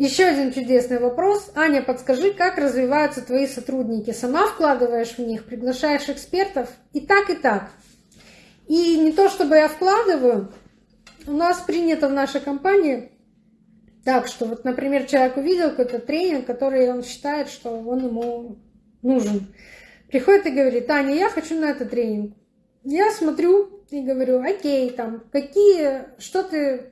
Еще один чудесный вопрос. Аня, подскажи, как развиваются твои сотрудники? Сама вкладываешь в них, приглашаешь экспертов? И так, и так. И не то, чтобы я вкладываю, у нас принято в нашей компании так, что вот, например, человек увидел какой-то тренинг, который он считает, что он ему нужен. Приходит и говорит, Аня, я хочу на этот тренинг. Я смотрю и говорю, окей, там, какие, что ты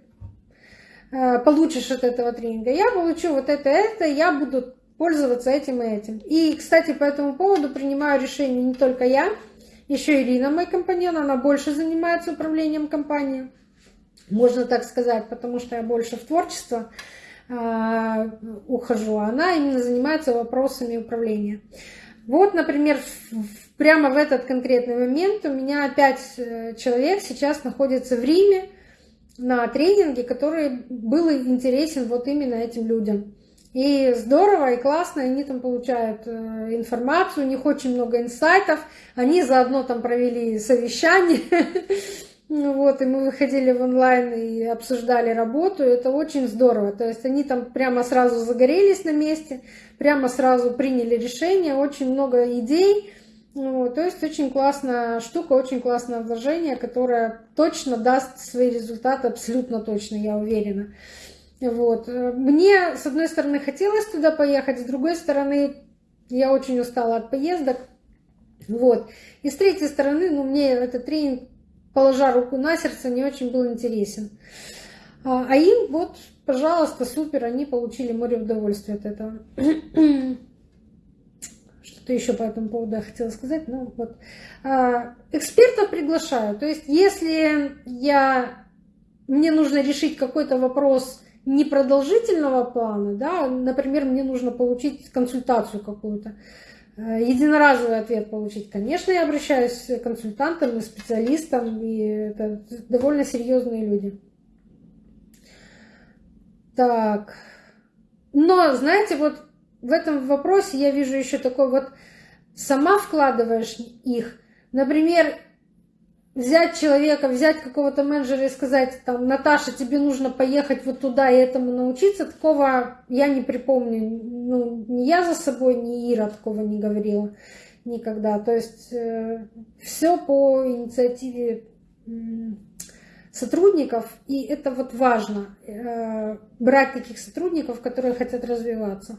получишь от этого тренинга? Я получу вот это, это, я буду пользоваться этим и этим. И, кстати, по этому поводу принимаю решение не только я, еще Ирина, мой компаньон, она больше занимается управлением компанией можно так сказать, потому что я больше в творчество э, ухожу, она именно занимается вопросами управления. Вот, например, прямо в этот конкретный момент у меня пять э, человек сейчас находится в Риме на тренинге, который был интересен вот именно этим людям. И здорово, и классно, они там получают э, информацию, у них очень много инсайтов, они заодно там провели совещание, Ну вот, и мы выходили в онлайн и обсуждали работу, это очень здорово. То есть они там прямо сразу загорелись на месте, прямо сразу приняли решение, очень много идей. Вот, то есть очень классная штука, очень классное вложение, которое точно даст свои результаты, абсолютно точно, я уверена. Вот. Мне, с одной стороны, хотелось туда поехать, с другой стороны, я очень устала от поездок. Вот. И с третьей стороны, ну, мне этот тренинг положа руку на сердце, не очень был интересен. А, а им вот, пожалуйста, супер, они получили море удовольствия от этого. Что-то еще по этому поводу я хотела сказать. Ну, вот. А, экспертов приглашаю. То есть, если я, мне нужно решить какой-то вопрос непродолжительного плана, да, например, мне нужно получить консультацию какую-то, Э, единоразовый ответ получить, конечно, я обращаюсь к консультантам и специалистам, и это довольно серьезные люди. Так. Но, знаете, вот в этом вопросе я вижу еще такой вот, сама вкладываешь их. Например, взять человека, взять какого-то менеджера и сказать, там, Наташа, тебе нужно поехать вот туда и этому научиться, такого я не припомню. Ну, ни я за собой, ни Ира такого не говорила никогда. То есть э, все по инициативе сотрудников, и это вот важно, э, брать таких сотрудников, которые хотят развиваться.